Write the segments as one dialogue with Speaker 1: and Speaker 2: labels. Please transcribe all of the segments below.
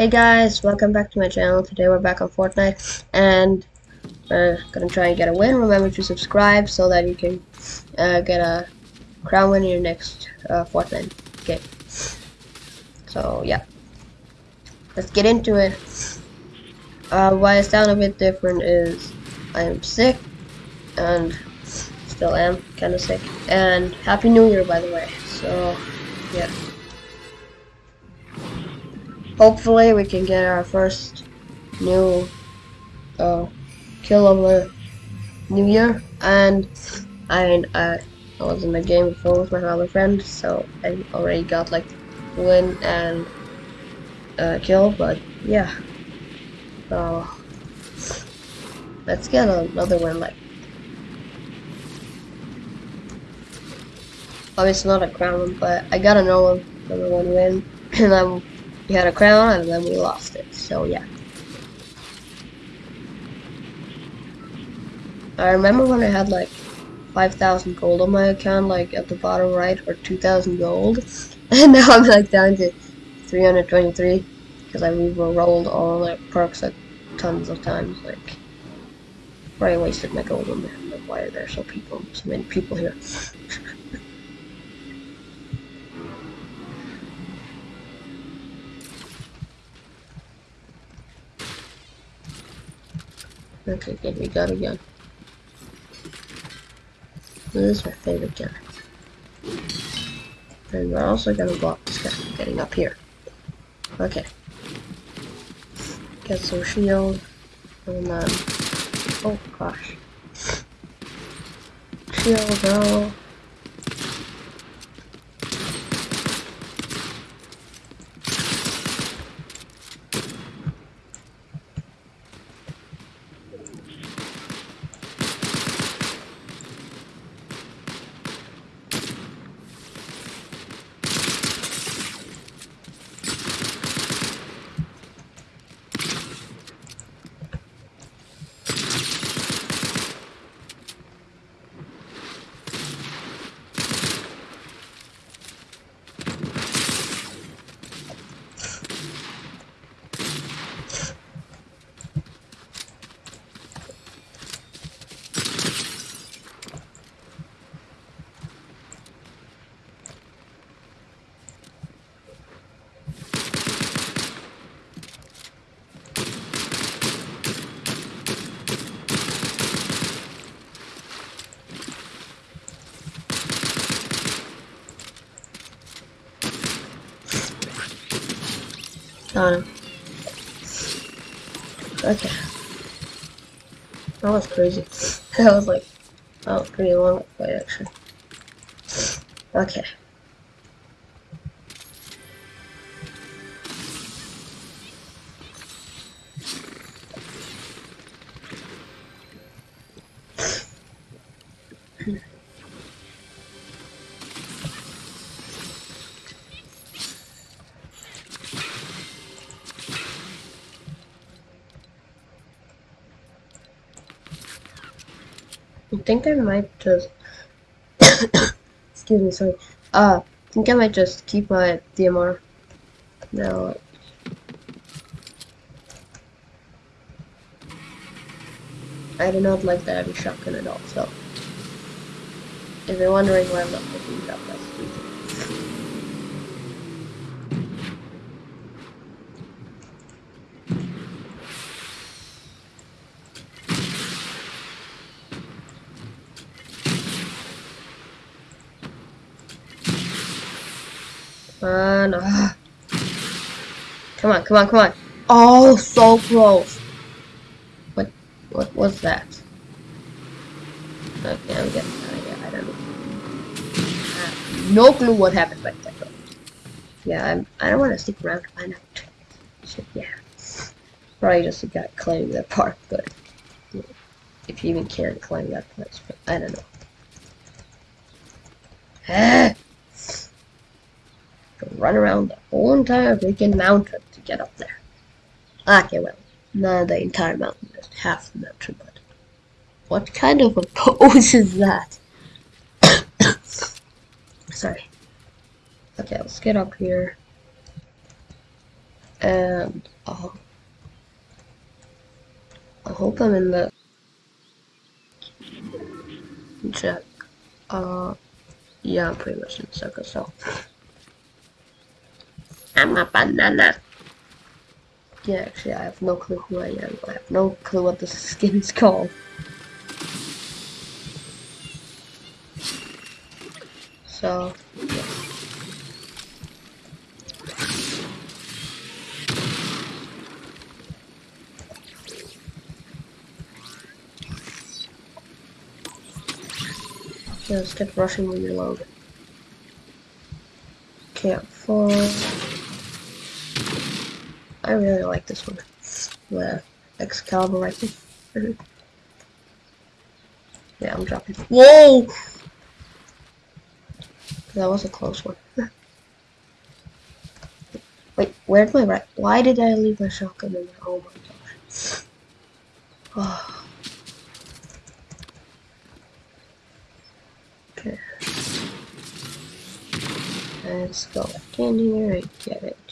Speaker 1: Hey guys, welcome back to my channel. Today we're back on Fortnite and we're gonna try and get a win. Remember to subscribe so that you can uh, get a crown win in your next uh, Fortnite game. So yeah, let's get into it. Uh, why I sound a bit different is I am sick and still am kind of sick. And Happy New Year by the way. So yeah hopefully we can get our first new uh, kill of the new year. And I, uh, I was in the game before with my other friend so I already got like win and uh, kill but yeah. So let's get another win like obviously not a crown but I got another number one win and I'm we had a crown and then we lost it, so yeah. I remember when I had like 5,000 gold on my account, like at the bottom right, or 2,000 gold, and now I'm like down to 323 because I re-rolled all the perks like tons of times. Like, I wasted my gold on. Like, why are there so people, so many people here? Okay, good, we got a gun. This is my favorite gun. And we're also gonna block this guy from getting up here. Okay. Get some shield. And then... Oh gosh. Shield, go. Okay. That was crazy. that was like, was pretty long fight actually. Okay. I think I might just excuse me, sorry. Uh I think I might just keep my DMR now. I do not like the heavy shotgun at all, so if you're wondering why I'm not picking it up, that's. Come on, come on, come on. Oh, so close. What, what was that? Okay, I'm getting out. I don't know. I no clue what happened right there. Yeah, I'm, I don't want to stick around to find out. So, yeah. Probably just a guy climbing that park, but if you even can climb that place, but I don't know. Ah! Run around the whole entire freaking mountain to get up there. Okay, well, not the entire mountain, just half the mountain, but what kind of a pose is that? Sorry. Okay, let's get up here. And I'll, I hope I'm in the check. Uh, yeah, I'm pretty much in the circle, so. I'm a banana. Yeah, actually, I have no clue who I am. I have no clue what this skin's called. So, yeah. Yeah, let's rushing when you load. Camp four. I really like this one. The Excalibur rifle. yeah, I'm dropping. Whoa! That was a close one. Wait, where'd my right? Why did I leave my shotgun in there? Oh my gosh. Oh. Okay. Let's go back in here and get it.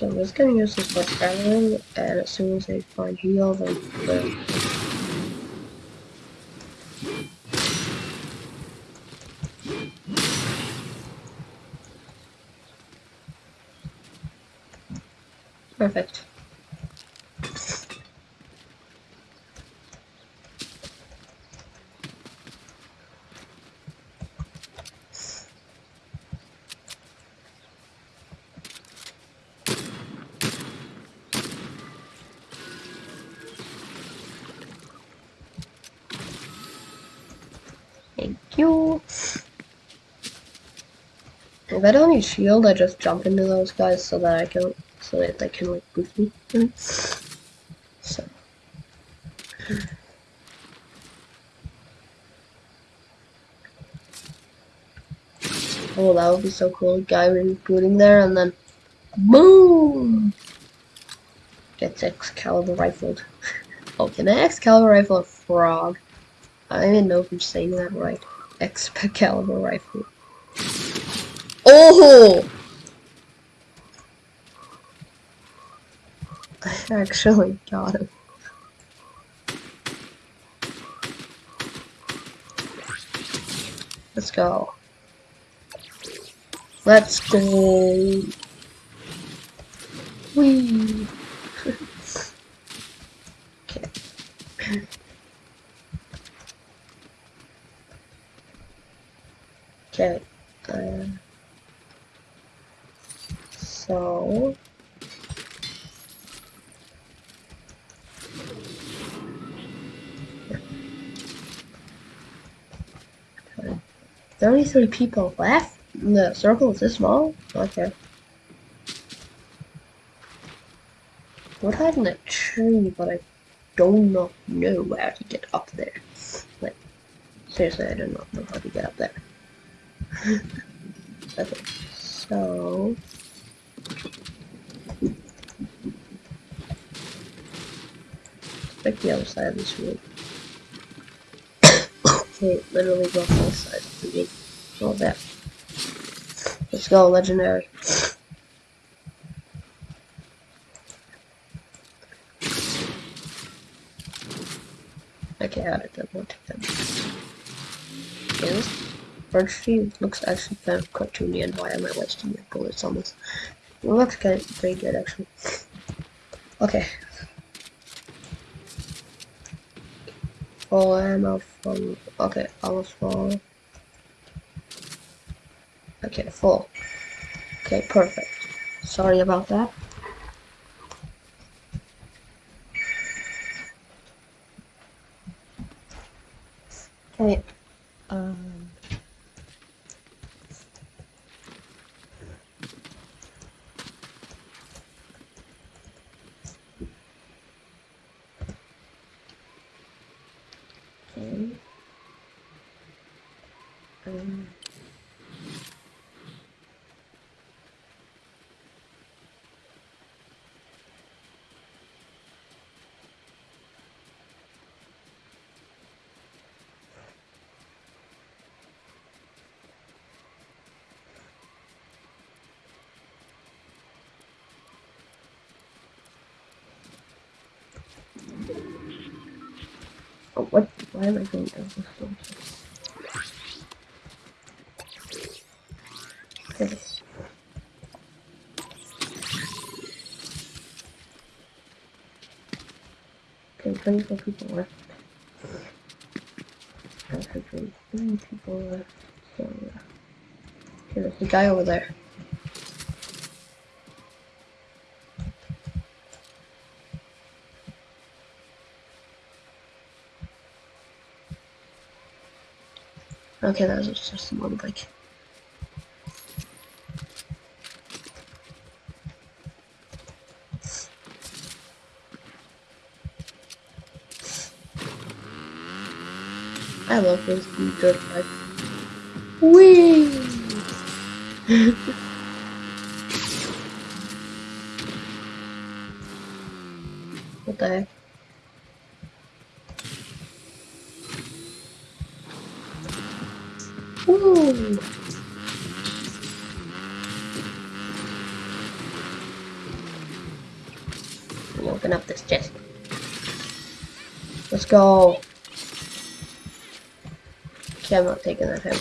Speaker 1: So I'm just gonna use this for traveling, and as soon as I find heal, then then Perfect. Thank you. If I don't need shield, I just jump into those guys so that I can, so that they can like boost me. Mm. So. Oh, that would be so cool. Guy rebooting there and then, boom! Gets Excalibur rifled. oh, can I Excalibur rifle a frog? I don't even know if I'm saying that right. Excalibur rifle. Oh! I actually got him. Let's go. Let's go. Whee! okay. Uh, so. Thirty-three people left. The circle is this small. Okay. Hide in a tree, but I do not know where to get up there. Like, seriously, I do not know how to get up there. Okay, so pick the other side of this room. okay, literally both sides of. All that. Let's go, legendary. Okay, how did take that? Okay, birch looks actually kind of cartoony and why am I wasting my bullets on this? It looks kind of pretty good actually. Okay. Full ammo from okay, almost full. Okay, full. Okay, perfect. Sorry about that. Oh, what? Why am I going down the stairs? Okay. Okay, 24 people left. Actually, three people left. So, yeah. Okay, there's a guy over there. Okay, that was just a motorbike. I love those blue dirt bikes. Whee! what the heck? Woo! Let me open up this chest. Let's go. Okay, I'm not taking that home.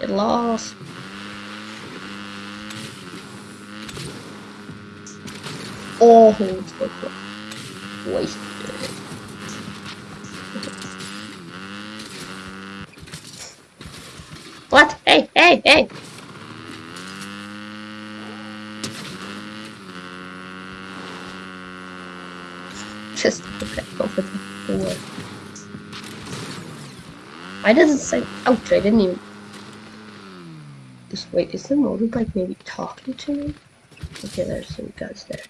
Speaker 1: Get lost. Oh, so. Wasted. What? Hey, hey, hey! Just okay, over the door. Does it say ouch? I didn't even. Just wait, is the motorbike maybe talking to me? Okay, there's some guys there.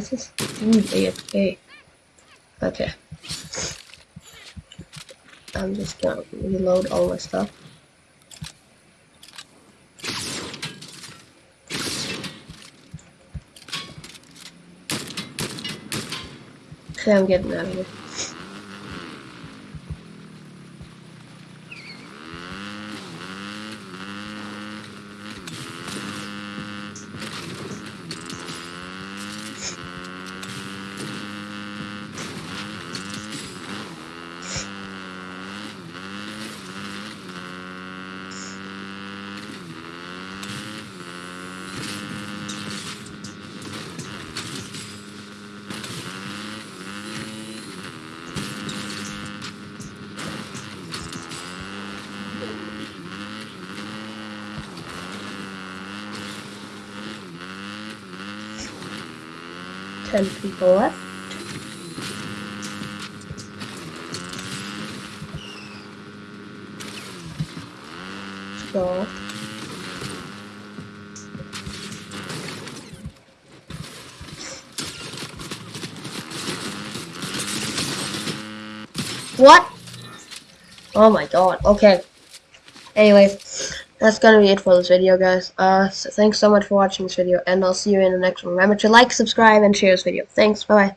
Speaker 1: This is food AFK. Okay. I'm just gonna reload all my stuff. Okay, I'm getting out of here. Ten people left. What? Oh my god. Okay. Anyways, that's gonna be it for this video, guys. Uh, so thanks so much for watching this video, and I'll see you in the next one. Remember to like, subscribe, and share this video. Thanks. Bye bye.